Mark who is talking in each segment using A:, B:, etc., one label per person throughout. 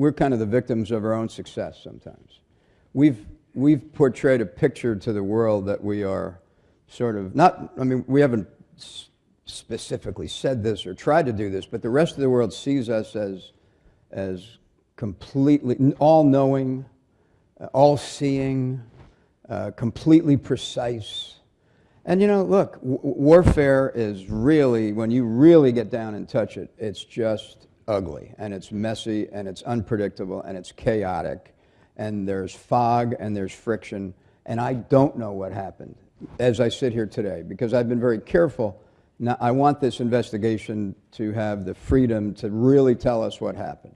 A: we're kind of the victims of our own success sometimes. We've, we've portrayed a picture to the world that we are sort of, not, I mean, we haven't specifically said this or tried to do this, but the rest of the world sees us as, as completely all knowing, uh, all seeing, uh, completely precise. And you know, look, warfare is really, when you really get down and touch it, it's just ugly and it's messy and it's unpredictable and it's chaotic and there's fog and there's friction. And I don't know what happened as I sit here today because I've been very careful. Now, I want this investigation to have the freedom to really tell us what happened.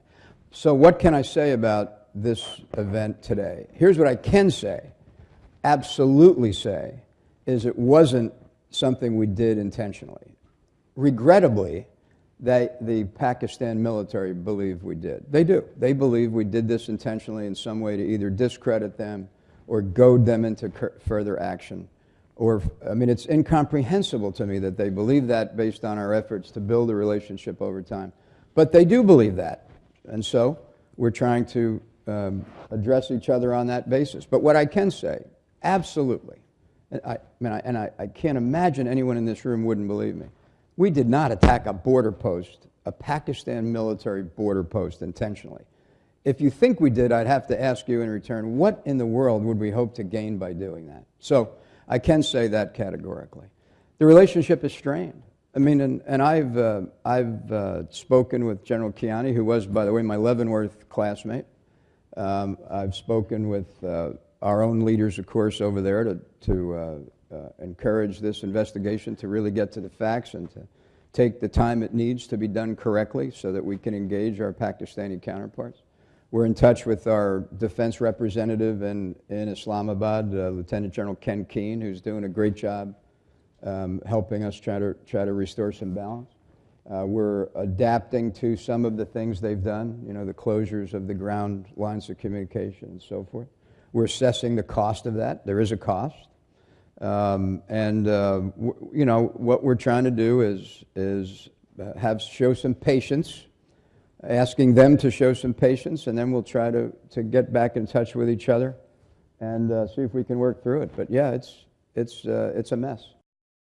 A: So, what can I say about this event today? Here's what I can say, absolutely say, is it wasn't something we did intentionally. Regrettably, they, the Pakistan military believe we did. They do. They believe we did this intentionally in some way to either discredit them or goad them into further action. Or, I mean, it's incomprehensible to me that they believe that based on our efforts to build a relationship over time. But they do believe that. And so we're trying to um, address each other on that basis. But what I can say, absolutely, and I, I mean, I, and I, I can't imagine anyone in this room wouldn't believe me. We did not attack a border post, a Pakistan military border post intentionally. If you think we did, I'd have to ask you in return, what in the world would we hope to gain by doing that? So I can say that categorically. The relationship is strained. I mean, and, and I've, uh, I've uh, spoken with General Kayani, who was, by the way, my Leavenworth classmate. Um, I've spoken with uh, our own leaders, of course, over there to, to uh, encourage this investigation to really get to the facts and to take the time it needs to be done correctly so that we can engage our Pakistani counterparts. We're in touch with our defense representative in, in Islamabad, uh, Lieutenant General Ken Keen, who's doing a great job um, helping us try to, try to restore some balance. Uh, we're adapting to some of the things they've done, you know, the closures of the ground lines of communication and so forth. We're assessing the cost of that. There is a cost. Um, and uh, you know what we're trying to do is is uh, have show some patience, asking them to show some patience, and then we'll try to to get back in touch with each other, and uh, see if we can work through it. But yeah, it's it's uh, it's a mess.